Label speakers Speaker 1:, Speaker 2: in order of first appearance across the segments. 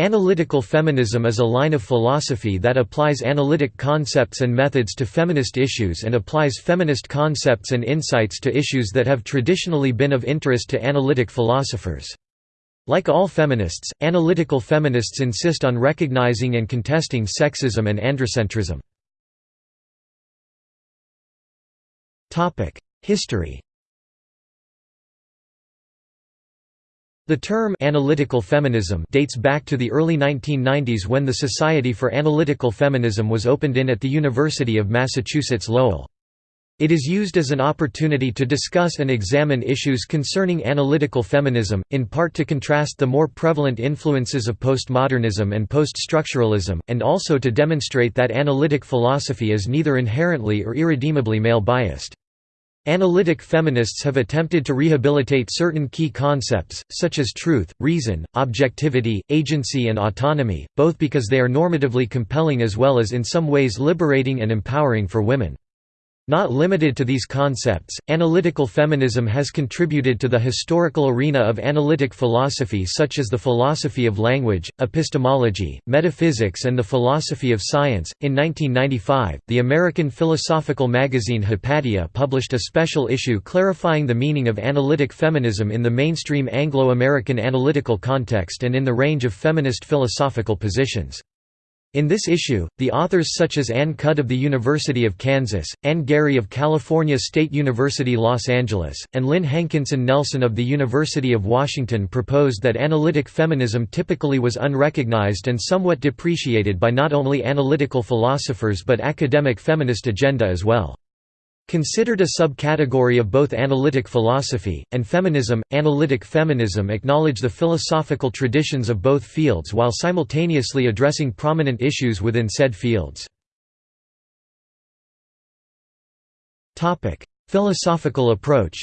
Speaker 1: Analytical feminism is a line of philosophy that applies analytic concepts and methods to feminist issues and applies feminist concepts and insights to issues that have traditionally been of interest to analytic philosophers. Like all feminists, analytical feminists insist on recognizing and contesting sexism and androcentrism. History The term analytical feminism dates back to the early 1990s when the Society for Analytical Feminism was opened in at the University of Massachusetts Lowell. It is used as an opportunity to discuss and examine issues concerning analytical feminism, in part to contrast the more prevalent influences of postmodernism and poststructuralism, and also to demonstrate that analytic philosophy is neither inherently or irredeemably male-biased. Analytic feminists have attempted to rehabilitate certain key concepts, such as truth, reason, objectivity, agency and autonomy, both because they are normatively compelling as well as in some ways liberating and empowering for women. Not limited to these concepts, analytical feminism has contributed to the historical arena of analytic philosophy such as the philosophy of language, epistemology, metaphysics and the philosophy of science. In 1995, the American philosophical magazine Hypatia published a special issue clarifying the meaning of analytic feminism in the mainstream Anglo-American analytical context and in the range of feminist philosophical positions. In this issue, the authors such as Ann Cudd of the University of Kansas, Ann Garry of California State University Los Angeles, and Lynn Hankinson Nelson of the University of Washington proposed that analytic feminism typically was unrecognized and somewhat depreciated by not only analytical philosophers but academic feminist agenda as well. Considered a subcategory of both analytic philosophy, and feminism, analytic feminism acknowledge the philosophical traditions of both fields while simultaneously addressing prominent issues within said fields. Philosophical approach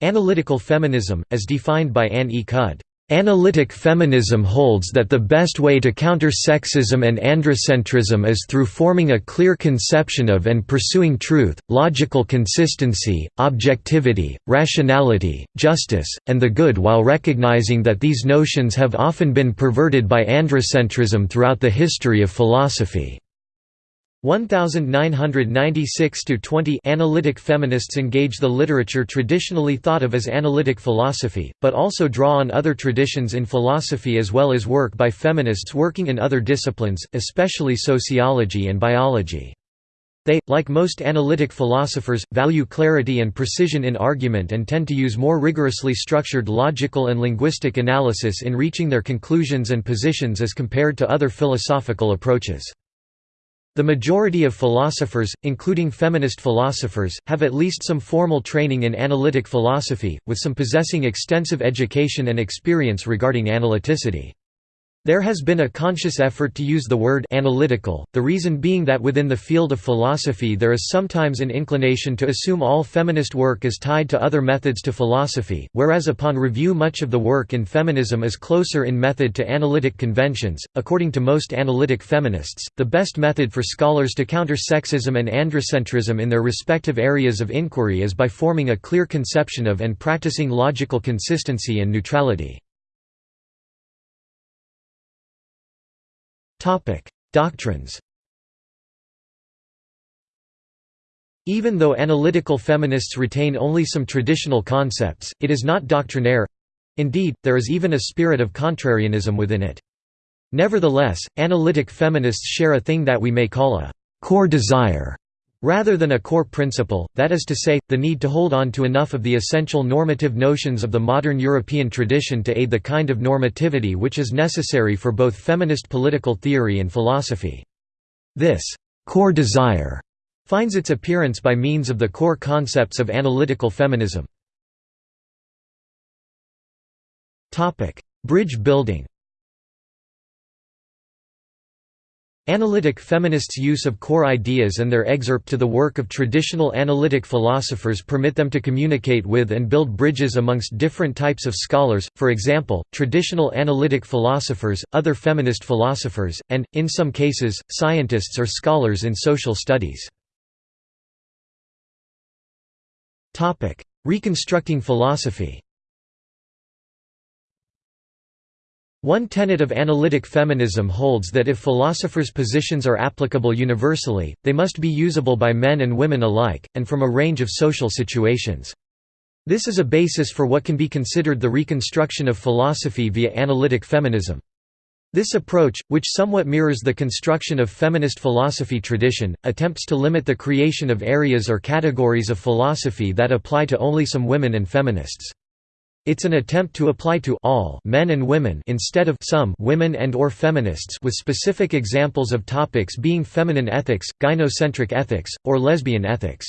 Speaker 1: Analytical feminism, as defined by Ann E. Cudd Analytic feminism holds that the best way to counter sexism and androcentrism is through forming a clear conception of and pursuing truth, logical consistency, objectivity, rationality, justice, and the good while recognizing that these notions have often been perverted by androcentrism throughout the history of philosophy. 1996–20 Analytic feminists engage the literature traditionally thought of as analytic philosophy, but also draw on other traditions in philosophy as well as work by feminists working in other disciplines, especially sociology and biology. They, like most analytic philosophers, value clarity and precision in argument and tend to use more rigorously structured logical and linguistic analysis in reaching their conclusions and positions as compared to other philosophical approaches. The majority of philosophers, including feminist philosophers, have at least some formal training in analytic philosophy, with some possessing extensive education and experience regarding analyticity. There has been a conscious effort to use the word analytical, the reason being that within the field of philosophy there is sometimes an inclination to assume all feminist work is tied to other methods to philosophy, whereas upon review much of the work in feminism is closer in method to analytic conventions. According to most analytic feminists, the best method for scholars to counter sexism and androcentrism in their respective areas of inquiry is by forming a clear conception of and practicing logical consistency and neutrality. Topic: Doctrines. Even though analytical feminists retain only some traditional concepts, it is not doctrinaire. Indeed, there is even a spirit of contrarianism within it. Nevertheless, analytic feminists share a thing that we may call a core desire Rather than a core principle, that is to say, the need to hold on to enough of the essential normative notions of the modern European tradition to aid the kind of normativity which is necessary for both feminist political theory and philosophy. This core desire finds its appearance by means of the core concepts of analytical feminism. Bridge building Analytic feminists' use of core ideas and their excerpt to the work of traditional analytic philosophers permit them to communicate with and build bridges amongst different types of scholars, for example, traditional analytic philosophers, other feminist philosophers, and, in some cases, scientists or scholars in social studies. Reconstructing philosophy One tenet of analytic feminism holds that if philosophers' positions are applicable universally, they must be usable by men and women alike, and from a range of social situations. This is a basis for what can be considered the reconstruction of philosophy via analytic feminism. This approach, which somewhat mirrors the construction of feminist philosophy tradition, attempts to limit the creation of areas or categories of philosophy that apply to only some women and feminists. It's an attempt to apply to all men and women instead of some women and or feminists with specific examples of topics being feminine ethics, gynocentric ethics, or lesbian ethics.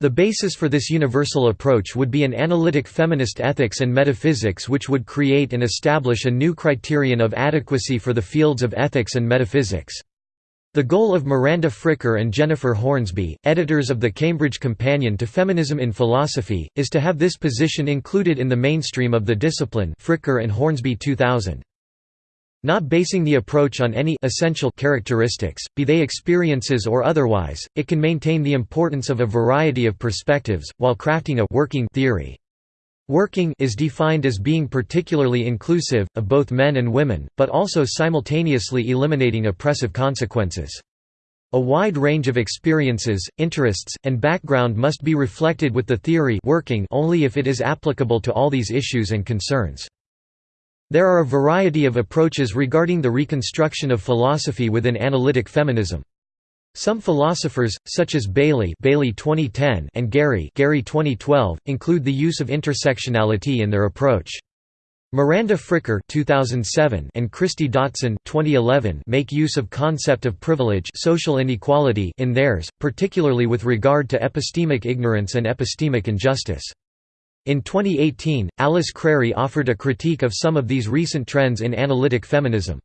Speaker 1: The basis for this universal approach would be an analytic feminist ethics and metaphysics which would create and establish a new criterion of adequacy for the fields of ethics and metaphysics. The goal of Miranda Fricker and Jennifer Hornsby, editors of the Cambridge Companion to Feminism in Philosophy, is to have this position included in the mainstream of the discipline Fricker and Hornsby 2000. Not basing the approach on any essential characteristics, be they experiences or otherwise, it can maintain the importance of a variety of perspectives, while crafting a working theory. Working is defined as being particularly inclusive, of both men and women, but also simultaneously eliminating oppressive consequences. A wide range of experiences, interests, and background must be reflected with the theory working only if it is applicable to all these issues and concerns. There are a variety of approaches regarding the reconstruction of philosophy within analytic feminism. Some philosophers, such as Bailey, Bailey 2010 and Garry, Garry 2012, include the use of intersectionality in their approach. Miranda Fricker 2007 and Kristie Dotson 2011 make use of concept of privilege social inequality in theirs, particularly with regard to epistemic ignorance and epistemic injustice. In 2018, Alice Crary offered a critique of some of these recent trends in analytic feminism.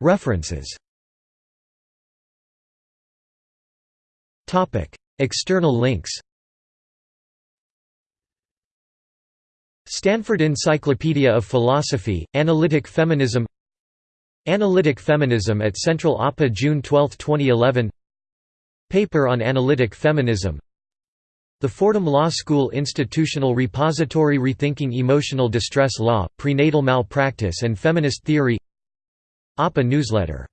Speaker 1: References. External links. Stanford Encyclopedia of Philosophy, Analytic Feminism. Analytic Feminism at Central APA June 12, 2011 Paper on Analytic Feminism. The Fordham Law School Institutional Repository Rethinking Emotional Distress Law, Prenatal Malpractice and Feminist Theory APA newsletter